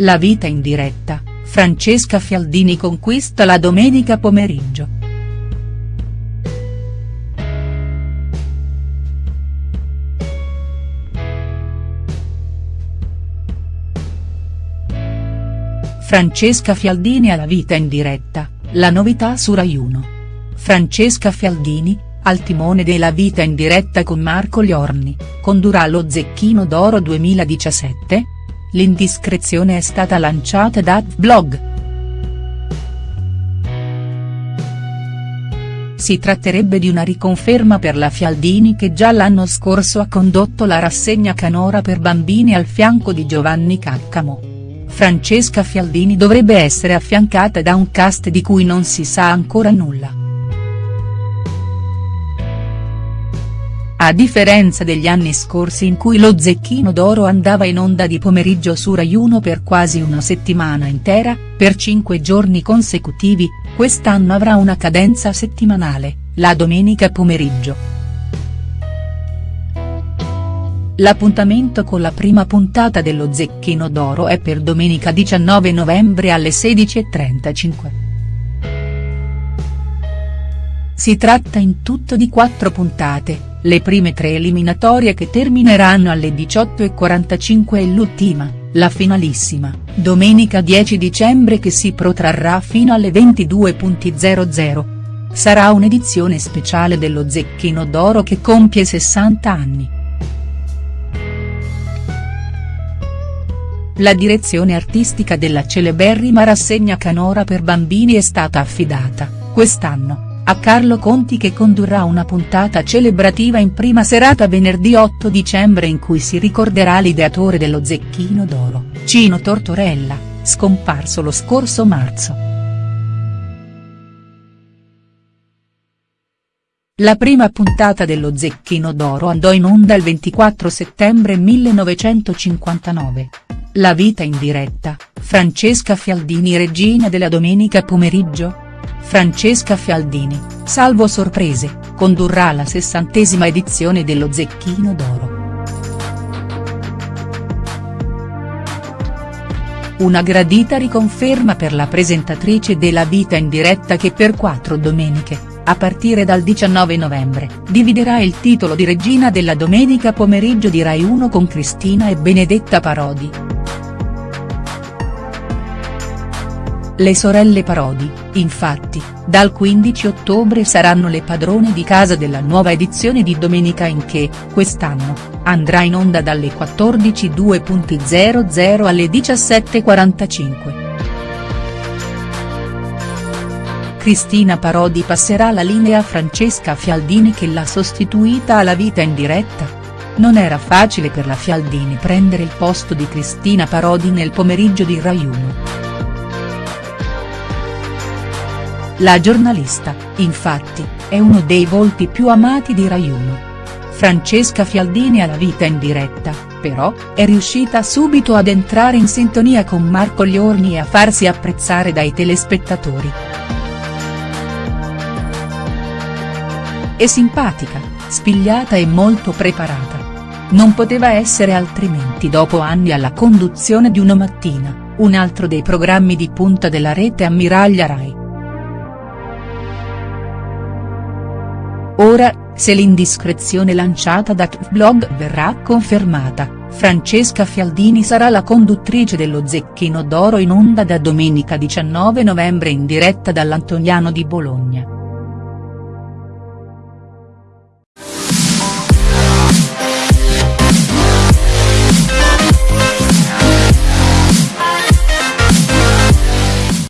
La vita in diretta, Francesca Fialdini conquista la domenica pomeriggio. Francesca Fialdini alla vita in diretta, la novità su Rai 1. Francesca Fialdini, al timone della vita in diretta con Marco Liorni, condurrà lo Zecchino d'Oro 2017? L'indiscrezione è stata lanciata da Vlog. Si tratterebbe di una riconferma per la Fialdini che già l'anno scorso ha condotto la rassegna canora per bambini al fianco di Giovanni Caccamo. Francesca Fialdini dovrebbe essere affiancata da un cast di cui non si sa ancora nulla. A differenza degli anni scorsi in cui lo Zecchino d'Oro andava in onda di pomeriggio su Rai 1 per quasi una settimana intera, per cinque giorni consecutivi, quest'anno avrà una cadenza settimanale, la domenica pomeriggio. L'appuntamento con la prima puntata dello Zecchino d'Oro è per domenica 19 novembre alle 16.35. Si tratta in tutto di quattro puntate, le prime tre eliminatorie che termineranno alle 18.45 e l'ultima, la finalissima, domenica 10 dicembre che si protrarrà fino alle 22.00. Sarà un'edizione speciale dello Zecchino d'Oro che compie 60 anni. La direzione artistica della celeberrima rassegna canora per bambini è stata affidata, quest'anno, a Carlo Conti che condurrà una puntata celebrativa in prima serata venerdì 8 dicembre in cui si ricorderà l'ideatore dello Zecchino d'Oro, Cino Tortorella, scomparso lo scorso marzo. La prima puntata dello Zecchino d'Oro andò in onda il 24 settembre 1959. La vita in diretta, Francesca Fialdini regina della domenica pomeriggio?. Francesca Fialdini, salvo sorprese, condurrà la sessantesima edizione dello Zecchino d'Oro. Una gradita riconferma per la presentatrice della vita in diretta che per quattro domeniche, a partire dal 19 novembre, dividerà il titolo di regina della domenica pomeriggio di Rai 1 con Cristina e Benedetta Parodi. Le sorelle Parodi, infatti, dal 15 ottobre saranno le padrone di casa della nuova edizione di Domenica in che, quest'anno, andrà in onda dalle 14.00 alle 17.45. Cristina Parodi passerà la linea a Francesca Fialdini che l'ha sostituita alla vita in diretta. Non era facile per la Fialdini prendere il posto di Cristina Parodi nel pomeriggio di Rai 1. La giornalista, infatti, è uno dei volti più amati di Rai 1. Francesca Fialdini alla vita in diretta, però, è riuscita subito ad entrare in sintonia con Marco Liorni e a farsi apprezzare dai telespettatori. È simpatica, spigliata e molto preparata. Non poteva essere altrimenti dopo anni alla conduzione di Una Mattina, un altro dei programmi di punta della rete ammiraglia Rai. Ora, se l'indiscrezione lanciata da Tvlog verrà confermata, Francesca Fialdini sarà la conduttrice dello Zecchino d'Oro in onda da domenica 19 novembre in diretta dall'Antoniano di Bologna.